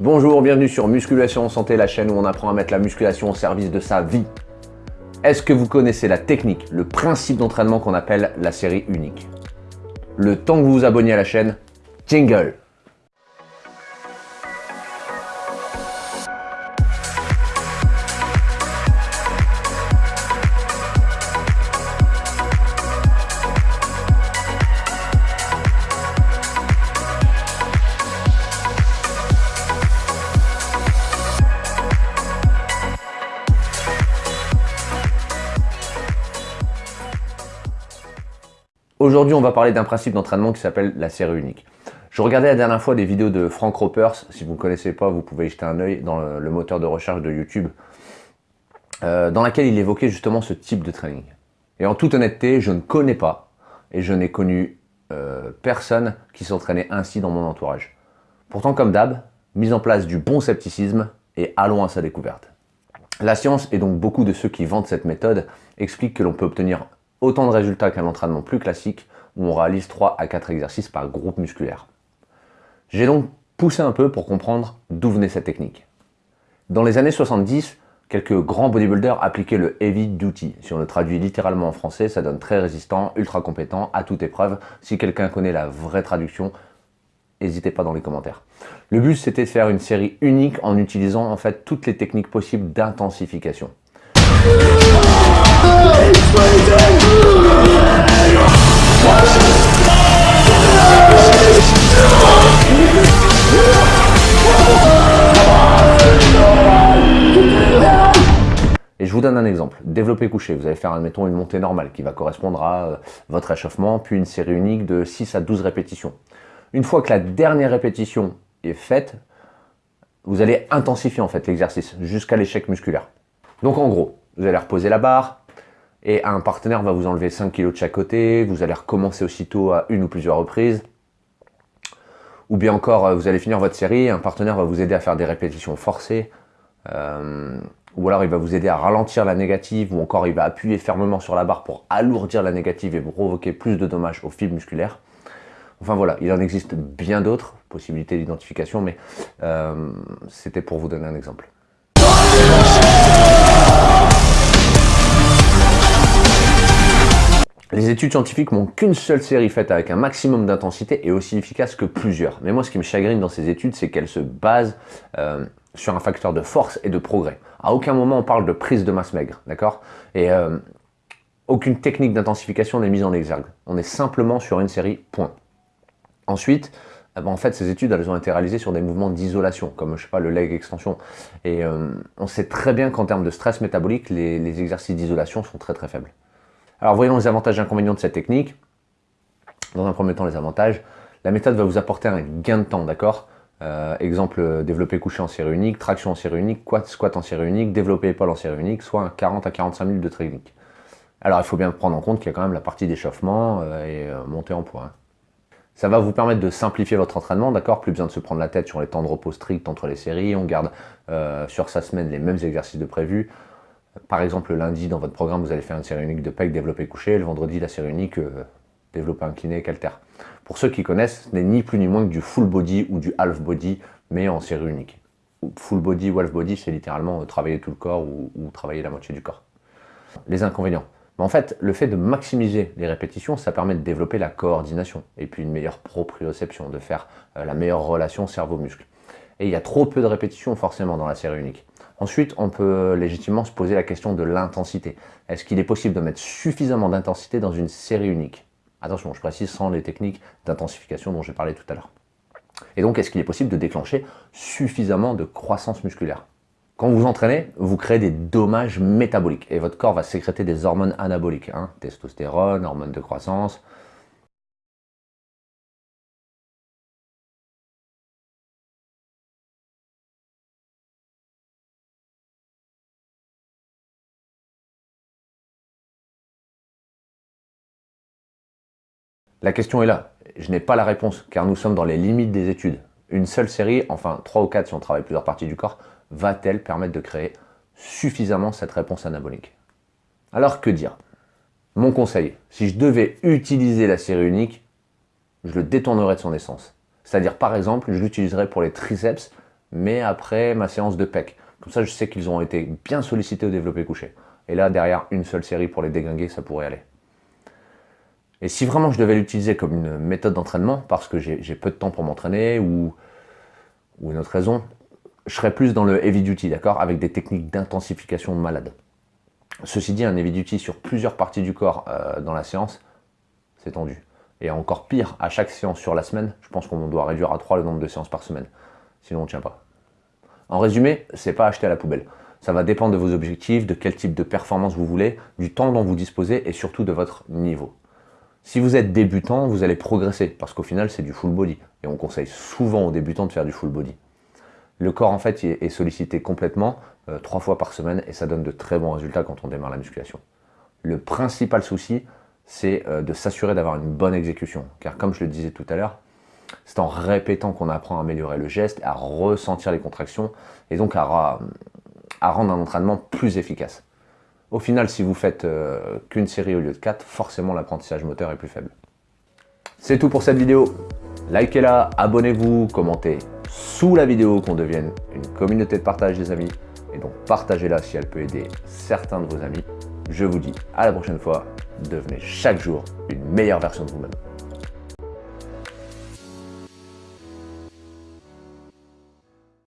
Bonjour, bienvenue sur Musculation Santé, la chaîne où on apprend à mettre la musculation au service de sa vie. Est-ce que vous connaissez la technique, le principe d'entraînement qu'on appelle la série unique? Le temps que vous vous abonniez à la chaîne, jingle Aujourd'hui, on va parler d'un principe d'entraînement qui s'appelle la série unique. Je regardais la dernière fois des vidéos de Frank Ropers. Si vous ne connaissez pas, vous pouvez jeter un œil dans le, moteur de recherche de YouTube, euh, dans laquelle il évoquait justement ce type de training. Et en toute honnêteté, je ne connais pas et je n'ai connu euh, personne qui s'entraînait ainsi dans mon entourage. Pourtant, comme d'hab, mise en place du bon scepticisme et allons à sa découverte. La science, et donc beaucoup de ceux qui vendent cette méthode, expliquent que l'on peut obtenir autant de résultats qu'un entraînement plus classique où on réalise 3 à 4 exercices par groupe musculaire. J'ai donc poussé un peu pour comprendre d'où venait cette technique. Dans les années 70, quelques grands bodybuilders appliquaient le heavy duty. Si on le traduit littéralement en français, ça donne très résistant, ultra compétent, à toute épreuve. Si quelqu'un connaît la vraie traduction, n'hésitez pas dans les commentaires. Le but c'était de faire une série unique en utilisant en fait toutes les techniques possibles d'intensification. Et je vous donne un exemple. Développer couché, vous allez faire, admettons, une montée normale qui va correspondre à euh, votre échauffement, puis une série unique de 6 à 12 répétitions. Une fois que la dernière répétition est faite, vous allez intensifier en fait l'exercice jusqu'à l'échec musculaire. Donc en gros, vous allez reposer la barre, et un partenaire va vous enlever 5 kg de chaque côté, vous allez recommencer aussitôt à une ou plusieurs reprises, ou bien encore euh, vous allez finir votre série, un partenaire va vous aider à faire des répétitions forcées, euh, ou alors il va vous aider à ralentir la négative, ou encore il va appuyer fermement sur la barre pour alourdir la négative et provoquer plus de dommages aux fibres musculaires. Enfin voilà, il en existe bien d'autres possibilités d'identification, mais euh, c'était pour vous donner un exemple. Les études scientifiques n'ont qu'une seule série faite avec un maximum d'intensité et aussi efficace que plusieurs. Mais moi, ce qui me chagrine dans ces études, c'est qu'elles se basent euh, sur un facteur de force et de progrès. À aucun moment, on parle de prise de masse maigre, d'accord? Et euh, aucune technique d'intensification n'est mise en exergue. On est simplement sur une série, point. Ensuite, eh ben, en fait, ces études, elles ont été réalisées sur des mouvements d'isolation, comme, je sais pas, le leg extension. Et euh, on sait très bien qu'en termes de stress métabolique, les exercices d'isolation sont très très faibles. Alors voyons les avantages et inconvénients de cette technique. Dans un premier temps, les avantages. La méthode va vous apporter un gain de temps, d'accord? Euh, Exemple, développer couché en série unique, traction en série unique, squat en série unique, développer épaule en série unique, soit 40 à 45 minutes de technique. Alors il faut bien prendre en compte qu'il y a quand même la partie d'échauffement euh, et euh, montée en poids. Hein. Ça va vous permettre de simplifier votre entraînement, d'accord? Plus besoin de se prendre la tête sur les temps de repos stricts entre les séries. On garde sur sa semaine les mêmes exercices de prévu. Par exemple, le lundi, dans votre programme, vous allez faire une série unique de pec développé couché. Le vendredi, la série unique euh, développé incliné calter. Pour ceux qui connaissent, ce n'est ni plus ni moins que du full body ou du half body, mais en série unique. Full body ou half body, c'est littéralement euh, travailler tout le corps ou, travailler la moitié du corps. Les inconvénients. en fait, le fait de maximiser les répétitions, ça permet de développer la coordination et puis une meilleure proprioception, de faire euh, la meilleure relation cerveau-muscle. Et il y a trop peu de répétitions forcément dans la série unique. Ensuite, on peut légitimement se poser la question de l'intensité. Est-ce qu'il est possible de mettre suffisamment d'intensité dans une série unique? Attention, je précise sans les techniques d'intensification dont j'ai parlé tout à l'heure. Et donc, est-ce qu'il est possible de déclencher suffisamment de croissance musculaire? Quand vous entraînez, vous créez des dommages métaboliques et votre corps va sécréter des hormones anaboliques, hein, testostérone, hormones de croissance, La question est là. Je n'ai pas la réponse, car nous sommes dans les limites des études. Une seule série, enfin 3 ou 4 si on travaille plusieurs parties du corps, va-t-elle permettre de créer suffisamment cette réponse anabolique? Alors que dire? Mon conseil, si je devais utiliser la série unique, je le détournerais de son essence. C'est-à-dire par exemple, je l'utiliserais pour les triceps, mais après ma séance de PEC. Comme ça, je sais qu'ils ont été bien sollicités au développé couché. Et là, derrière, une seule série pour les déglinguer, ça pourrait aller. Et si vraiment je devais l'utiliser comme une méthode d'entraînement, parce que j'ai peu de temps pour m'entraîner ou, une autre raison, je serais plus dans le heavy duty, d'accord Avec des techniques d'intensification malade. Ceci dit, un heavy duty sur plusieurs parties du corps euh, dans la séance, c'est tendu. Et encore pire, à chaque séance sur la semaine, je pense qu'on doit réduire à 3 le nombre de séances par semaine. Sinon, on ne tient pas. En résumé, c'est pas acheter à la poubelle. Ça va dépendre de vos objectifs, de quel type de performance vous voulez, du temps dont vous disposez et surtout de votre niveau. Si vous êtes débutant, vous allez progresser parce qu'au final, c'est du full body. Et on conseille souvent aux débutants de faire du full body. Le corps, en fait, est sollicité complètement euh, trois fois par semaine et ça donne de très bons résultats quand on démarre la musculation. Le principal souci, c'est euh, de s'assurer d'avoir une bonne exécution. Car comme je le disais tout à l'heure, c'est en répétant qu'on apprend à améliorer le geste, à ressentir les contractions et donc à, à rendre un entraînement plus efficace. Au final, si vous faites euh, qu'une série au lieu de 4, forcément l'apprentissage moteur est plus faible. C'est tout pour cette vidéo. Likez-la, abonnez-vous, commentez sous la vidéo qu'on devienne une communauté de partage des amis. Et donc partagez-la si elle peut aider certains de vos amis. Je vous dis à la prochaine fois, devenez chaque jour une meilleure version de vous-même.